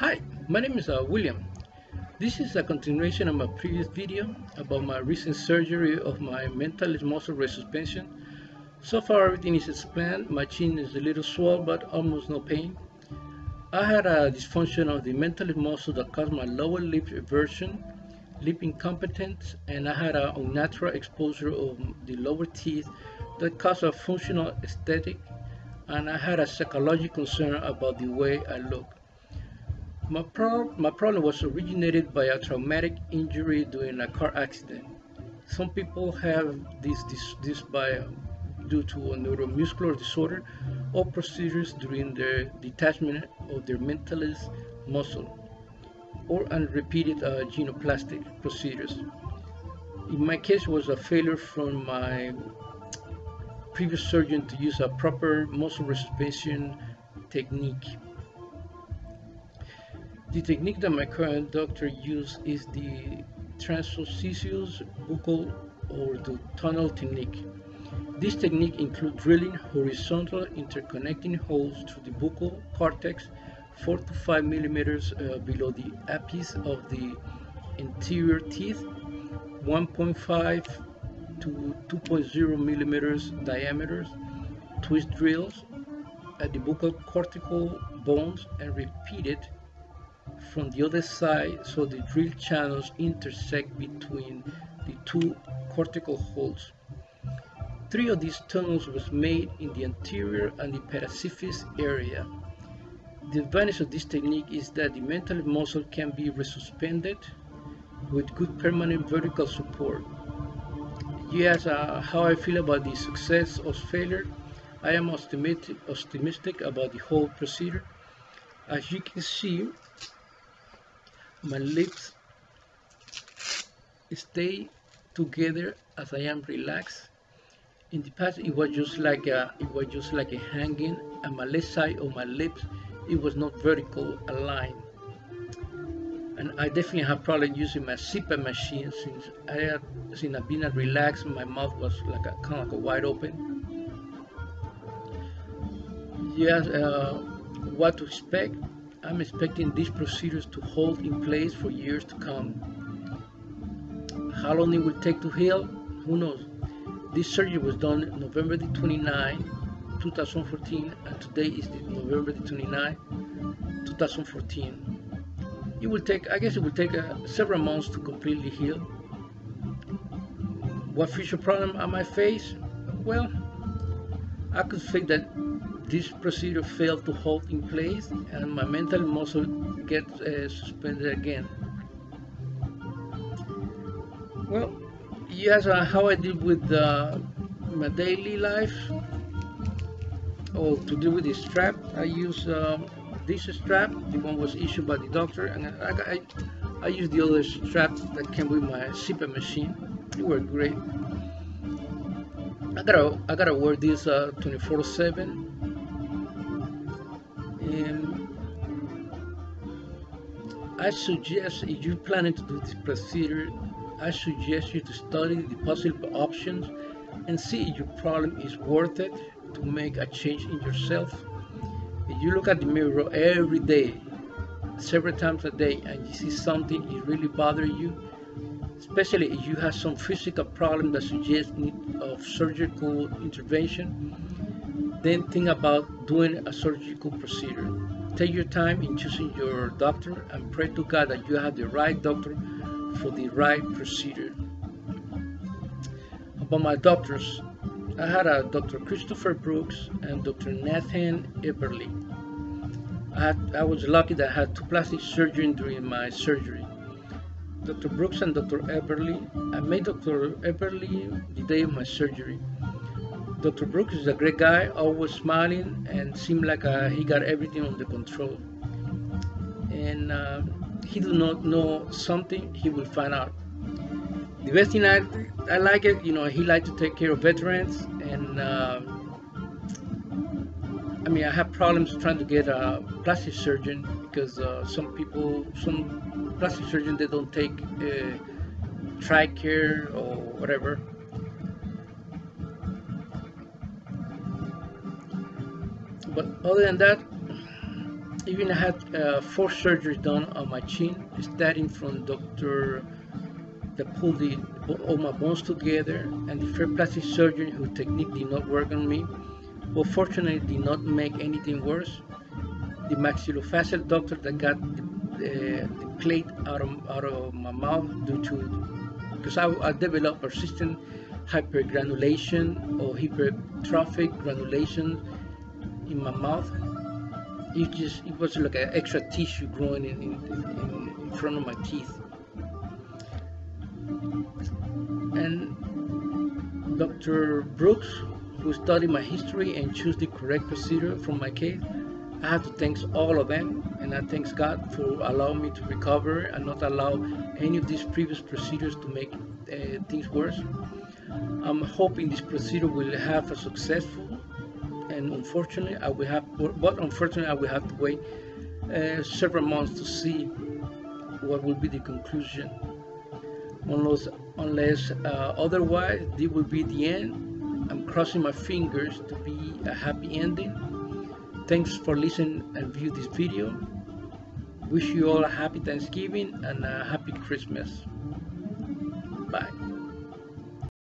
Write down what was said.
Hi, my name is uh, William. This is a continuation of my previous video about my recent surgery of my mentalis muscle resuspension. So far everything is as planned. My chin is a little swollen but almost no pain. I had a dysfunction of the mentalis muscle that caused my lower lip eversion, lip incompetence, and I had an unnatural exposure of the lower teeth that caused a functional aesthetic, and I had a psychological concern about the way I look. My, pro my problem was originated by a traumatic injury during a car accident. Some people have this, this, this by due to a neuromuscular disorder or procedures during their detachment of their mentalis muscle or unrepeated uh, genioplastic procedures. In my case was a failure from my previous surgeon to use a proper muscle resuspension technique. The technique that my current doctor uses is the transosseous buccal or the tunnel technique. This technique includes drilling horizontal interconnecting holes through the buccal cortex 4 to 5 millimeters uh, below the apice of the anterior teeth, 1.5 to 2.0 millimeters diameters, twist drills at the buccal cortical bones and repeat it from the other side so the drill channels intersect between the two cortical holes. Three of these tunnels was made in the anterior and the parasymphysis area. The advantage of this technique is that the mental muscle can be resuspended with good permanent vertical support. Yes, uh, how I feel about the success or failure. I am optimistic, optimistic about the whole procedure. As you can see, my lips stay together as I am relaxed. In the past, it was just like a, it was just like a hanging, and my left side of my lips, it was not vertical aligned. And I definitely have problem using my CPAP machine since I had, since I've been relaxed, my mouth was like a kind of like a wide open. Yes, uh, what to expect? I'm expecting these procedures to hold in place for years to come. How long it will take to heal? Who knows? This surgery was done November the 29, 2014, and today is the November the 29, 2014. It will take, I guess it will take uh, several months to completely heal. What future problem am I might face? Well, I could think that this procedure failed to hold in place and my mental muscle gets uh, suspended again. Well, yes, uh, how I deal with uh, my daily life or to deal with this strap, I use um, this strap, the one was issued by the doctor, and I, I, I use the other strap that came with my CPAP machine. It worked great. I gotta I gotta wear this 24/7 and I suggest if you're planning to do this procedure, I suggest you to study the possible options and see if your problem is worth it to make a change in yourself. If you look at the mirror every day, several times a day, and you see something is really bothering you, especially if you have some physical problem that suggests need of surgical intervention, then think about doing a surgical procedure. Take your time in choosing your doctor and pray to God that you have the right doctor for the right procedure. About my doctors, I had a Dr. Christopher Brooks and Dr. Nathan Eberly. I, had, I was lucky that I had two plastic surgeons during my surgery. Dr. Brooks and Dr. Eberly, I met Dr. Eberly the day of my surgery. Dr. Brooks is a great guy, always smiling and seemed like uh, he got everything under control. And uh, he do not know something, he will find out. The best thing I, I like it, you know, he like to take care of veterans and uh, I mean, I have problems trying to get a plastic surgeon because uh, some people, some plastic surgeons, they don't take uh, TRICARE or whatever. But other than that, even I had uh, four surgeries done on my chin, starting from Dr. that pulled the, all my bones together, and the first plastic surgeon whose technique did not work on me, but fortunately did not make anything worse. The maxillofacial doctor that got the, uh, the plate out of, out of my mouth due to, because I, I developed persistent hypergranulation or hypertrophic granulation in my mouth it just it was like an extra tissue growing in, in, in, in front of my teeth and Dr. Brooks who studied my history and chose the correct procedure for my case I have to thank all of them and I thank God for allowing me to recover and not allow any of these previous procedures to make uh, things worse. I'm hoping this procedure will have a successful and unfortunately I will have but unfortunately I will have to wait uh, several months to see what will be the conclusion. Unless unless uh, otherwise this will be the end. I'm crossing my fingers to be a happy ending. Thanks for listening and view this video. Wish you all a happy Thanksgiving and a happy Christmas. Bye